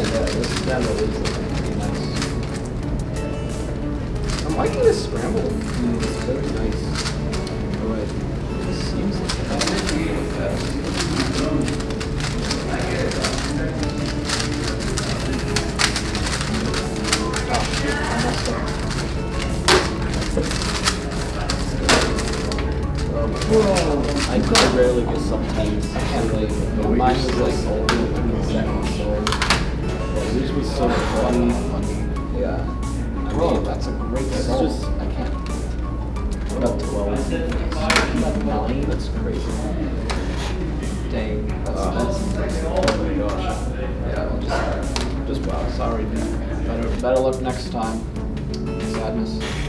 this. I'm liking this scramble. Mm. It's very nice. But this seems like a Whoa. I rarely get sometimes. I can't. Mine was like old so funny. Yeah. I Bro, mean, that's a great it's song. just I can't. What About twelve. Nine. That's crazy. Dang. That's, Uh, that's, oh my gosh. Yeah. Just, just wow. Sorry, man. Better, better luck next time. Sadness.